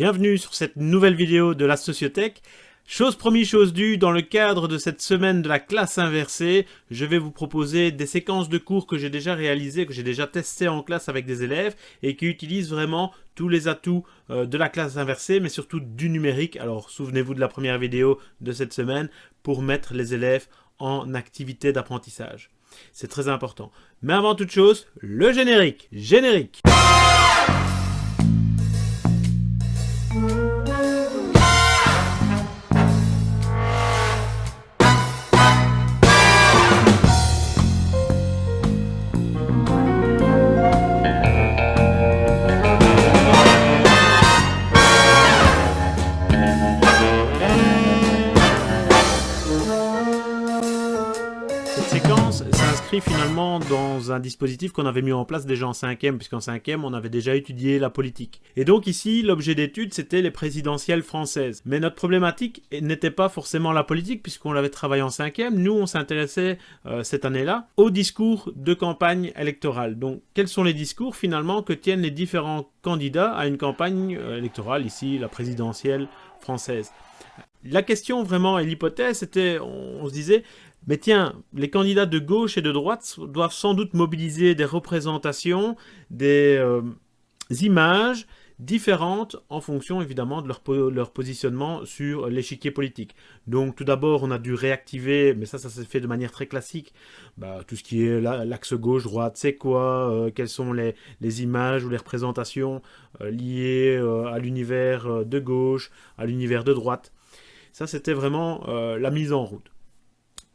Bienvenue sur cette nouvelle vidéo de la Sociothèque. Chose promis, chose due, dans le cadre de cette semaine de la classe inversée, je vais vous proposer des séquences de cours que j'ai déjà réalisées, que j'ai déjà testées en classe avec des élèves et qui utilisent vraiment tous les atouts euh, de la classe inversée, mais surtout du numérique. Alors souvenez-vous de la première vidéo de cette semaine pour mettre les élèves en activité d'apprentissage. C'est très important. Mais avant toute chose, le générique Générique finalement dans un dispositif qu'on avait mis en place déjà en cinquième, puisqu'en cinquième, on avait déjà étudié la politique. Et donc ici, l'objet d'étude, c'était les présidentielles françaises. Mais notre problématique n'était pas forcément la politique, puisqu'on l'avait travaillé en cinquième. Nous, on s'intéressait euh, cette année-là au discours de campagne électorale. Donc, quels sont les discours finalement que tiennent les différents candidats à une campagne euh, électorale, ici la présidentielle française? La question vraiment et l'hypothèse, c'était, on, se disait, mais tiens, les candidats de gauche et de droite doivent sans doute mobiliser des représentations, des euh, images différentes en fonction évidemment de leur, positionnement sur l'échiquier politique. Donc tout d'abord on a dû réactiver, mais ça ça s'est fait de manière très classique, bah, tout ce qui est l'axe gauche-droite, c'est quoi, euh, quelles sont les, les, images ou les représentations euh, liées à l'univers de gauche, à l'univers de droite. Ça c'était vraiment la mise en route.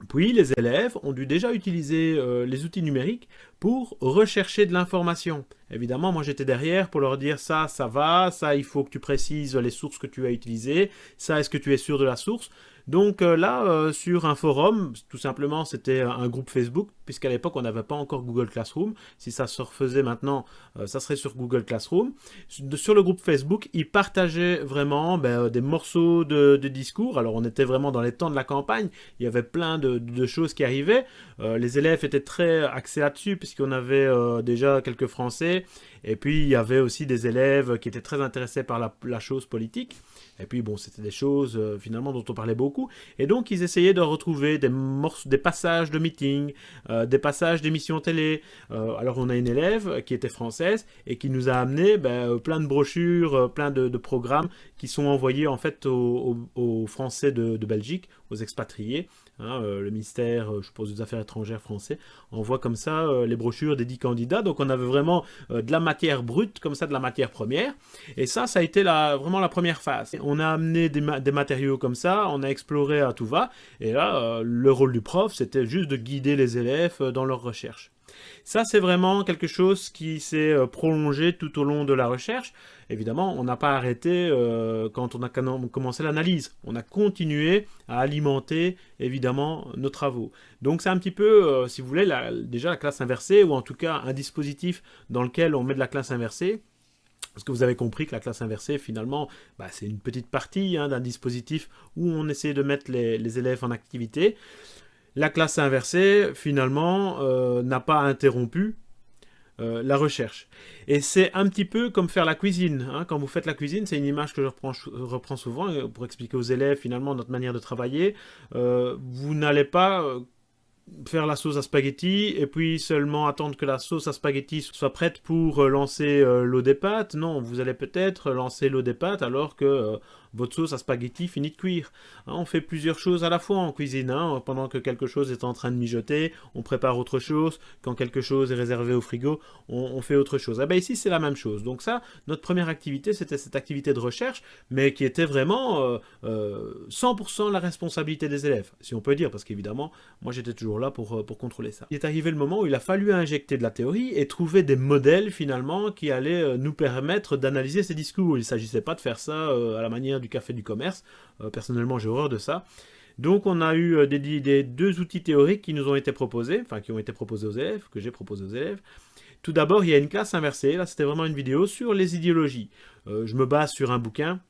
Puis les élèves ont dû déjà utiliser euh, les outils numériques pour rechercher de l'information. Évidemment, moi j'étais derrière pour leur dire ça, ça va, ça il faut que tu précises les sources que tu as utilisées, ça est-ce que tu es sûr de la source? Donc euh, là, euh, sur un forum, tout simplement c'était un groupe Facebook, puisqu'à l'époque on n'avait pas encore Google Classroom. Si ça se refaisait maintenant, ça serait sur Google Classroom. Sur le groupe Facebook, ils partageaient vraiment ben, des morceaux de, discours. Alors on était vraiment dans les temps de la campagne, il y avait plein de, choses qui arrivaient. les élèves étaient très axés là-dessus, puisqu'on avait euh, déjà quelques Français, et puis il y avait aussi des élèves qui étaient très intéressés par la, chose politique, et puis bon, c'était des choses euh, finalement dont on parlait beaucoup, et donc ils essayaient de retrouver des, des passages de meeting, euh, des passages d'émissions télé. alors on a une élève qui était française, et qui nous a amené ben, plein de brochures, plein de, programmes qui sont envoyés en fait aux, Français de Belgique, aux expatriés, Hein, euh, le ministère, euh, je suppose, des Affaires étrangères français, envoie comme ça euh, les brochures des 10 candidats. Donc on avait vraiment de la matière brute, comme ça, de la matière première. Et ça, ça a été la, vraiment la première phase. On a amené des, des, matériaux comme ça, on a exploré à tout va. Et là, le rôle du prof, c'était juste de guider les élèves dans leur recherche. Ça, c'est vraiment quelque chose qui s'est euh, prolongé tout au long de la recherche. Évidemment, on n'a pas arrêté euh, quand on a commencé l'analyse. On a continué à alimenter, évidemment, nos travaux. Donc c'est un petit peu, euh, si vous voulez, déjà la classe inversée, ou en tout cas un dispositif dans lequel on met de la classe inversée, parce que vous avez compris que la classe inversée, finalement, bah, c'est une petite partie hein, d'un dispositif où on essaie de mettre les élèves en activité. La classe inversée, finalement, euh, n'a pas interrompu euh, la recherche. Et c'est un petit peu comme faire la cuisine. Hein. Quand vous faites la cuisine, c'est une image que je reprends, souvent euh, pour expliquer aux élèves finalement notre manière de travailler. vous n'allez pas faire la sauce à spaghetti et puis seulement attendre que la sauce à spaghetti soit prête pour lancer l'eau des pâtes. Non, vous allez peut-être lancer l'eau des pâtes alors que votre sauce à spaghetti finit de cuire. Hein, on fait plusieurs choses à la fois en cuisine. Hein. Pendant que quelque chose est en train de mijoter, on prépare autre chose. Quand quelque chose est réservé au frigo, on, fait autre chose. Eh ben ici, c'est la même chose. Donc ça, notre première activité, c'était cette activité de recherche, mais qui était vraiment 100% euh, euh, la responsabilité des élèves, si on peut dire, parce qu'évidemment, moi j'étais toujours là pour, euh, pour contrôler ça. Il est arrivé le moment où il a fallu injecter de la théorie et trouver des modèles finalement qui allaient nous permettre d'analyser ces discours. Il ne s'agissait pas de faire ça à la manière du café du commerce. Euh, personnellement, j'ai horreur de ça. Donc on a eu euh, des, deux outils théoriques qui nous ont été proposés, enfin qui ont été proposés aux élèves, que j'ai proposé aux élèves. Tout d'abord, il y a une classe inversée. Là, c'était vraiment une vidéo sur les idéologies. Euh, je me base sur un bouquin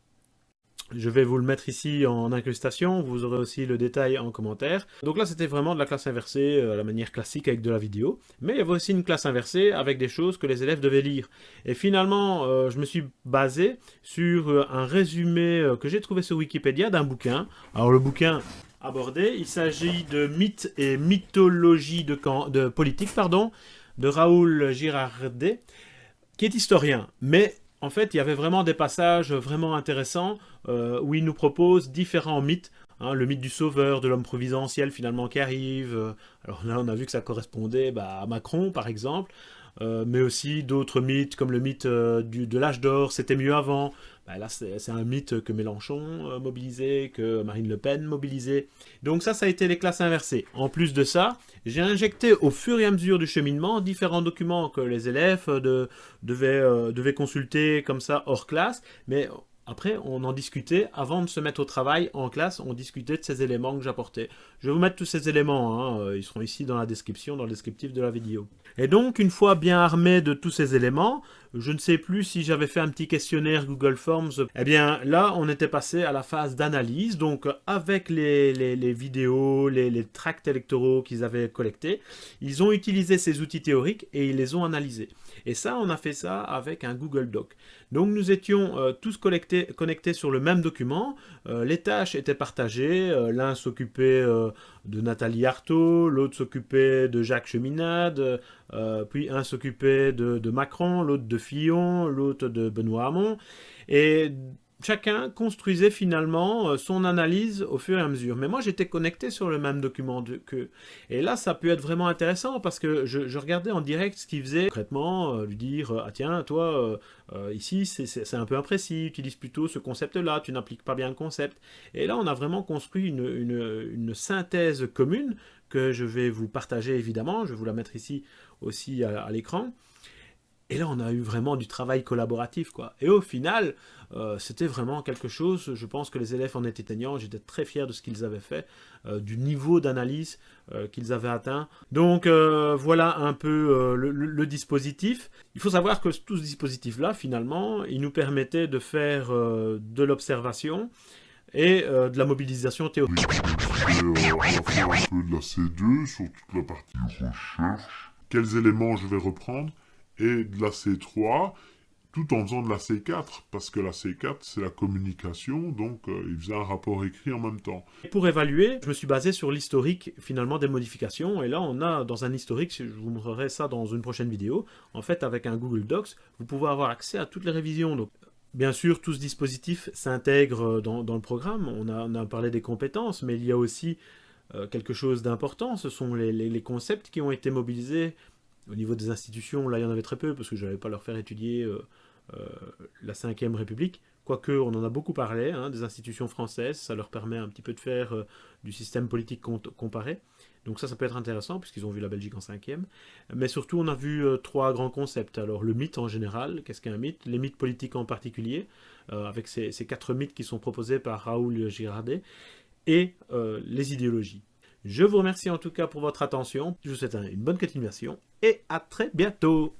Je vais vous le mettre ici en incrustation, vous aurez aussi le détail en commentaire. Donc là, c'était vraiment de la classe inversée à la manière classique avec de la vidéo. Mais il y avait aussi une classe inversée avec des choses que les élèves devaient lire. Et finalement, je me suis basé sur un résumé que j'ai trouvé sur Wikipédia d'un bouquin. Alors le bouquin, abordé. Il s'agit de mythes et mythologie de, de politique pardon, de Raoul Girardet, qui est historien. Mais en fait, il y avait vraiment des passages vraiment intéressants euh, où il nous propose différents mythes. Hein, le mythe du sauveur, de l'homme providentiel finalement qui arrive. alors là, on a vu que ça correspondait bah, à Macron, par exemple. Euh, mais aussi d'autres mythes comme le mythe euh, du, de l'âge d'or, c'était mieux avant. Bah, là, c'est un mythe que Mélenchon euh, mobilisait, que Marine Le Pen mobilisait. Donc ça, ça a été les classes inversées. En plus de ça, j'ai injecté au fur et à mesure du cheminement différents documents que les élèves de, devaient, devaient consulter comme ça hors classe, mais après, on en discutait, avant de se mettre au travail en classe, on discutait de ces éléments que j'apportais. Je vais vous mettre tous ces éléments, hein, euh, ils seront ici dans la description, dans le descriptif de la vidéo. Et donc, une fois bien armé de tous ces éléments, je ne sais plus si j'avais fait un petit questionnaire Google Forms. Eh bien, là, on était passé à la phase d'analyse. Donc, avec les, vidéos, les, tracts électoraux qu'ils avaient collectés, ils ont utilisé ces outils théoriques et ils les ont analysés. Et ça, on a fait ça avec un Google Doc. Donc, nous étions euh, tous connectés, sur le même document. Euh, les tâches étaient partagées. Euh, l'un s'occupait de Nathalie Arthaud, l'autre s'occupait de Jacques Cheminade, puis un s'occupait de, de Macron, l'autre de Fillon, l'autre de Benoît Hamon. Et chacun construisait finalement euh, son analyse au fur et à mesure. Mais moi, j'étais connecté sur le même document que Et là, ça peut être vraiment intéressant parce que je, regardais en direct ce qu'il faisait concrètement, euh, lui dire « Ah tiens, toi, euh, ici, c'est un peu imprécis, utilise plutôt ce concept-là, tu n'appliques pas bien le concept. » Et là, on a vraiment construit une, synthèse commune que je vais vous partager évidemment. Je vais vous la mettre ici aussi à l'écran. Et là, on a eu vraiment du travail collaboratif, quoi. Et au final, euh, c'était vraiment quelque chose, je pense que les élèves en étaient teignants, j'étais très fier de ce qu'ils avaient fait, euh, du niveau d'analyse euh, qu'ils avaient atteint. Donc voilà un peu le, dispositif. Il faut savoir que tout ce dispositif-là, finalement, il nous permettait de faire de l'observation et de la mobilisation théorique. de la C2 sur toute la partie recherche. Quels éléments je vais reprendre? Et de la C3, tout en faisant de la C4, parce que la C4, c'est la communication, donc euh, il faisait un rapport écrit en même temps. Pour évaluer, je me suis basé sur l'historique, finalement, des modifications, et là, on a, dans un historique, je vous montrerai ça dans une prochaine vidéo, en fait, avec un Google Docs, vous pouvez avoir accès à toutes les révisions. Donc, Bien sûr, tout ce dispositif s'intègre dans, le programme, on a, parlé des compétences, mais il y a aussi euh, quelque chose d'important, ce sont les, concepts qui ont été mobilisés au niveau des institutions, là, il y en avait très peu, parce que je n'allais pas leur faire étudier euh, euh, la 5ème République. Quoique, on en a beaucoup parlé, hein, des institutions françaises, ça leur permet un petit peu de faire euh, du système politique comparé. Donc ça, ça peut être intéressant, puisqu'ils ont vu la Belgique en 5e. Mais surtout, on a vu trois grands concepts. Alors, le mythe en général, qu'est-ce qu'un mythe? Les mythes politiques en particulier, avec ces, quatre mythes qui sont proposés par Raoul Girardet, et les idéologies. Je vous remercie en tout cas pour votre attention. Je vous souhaite une bonne continuation et à très bientôt.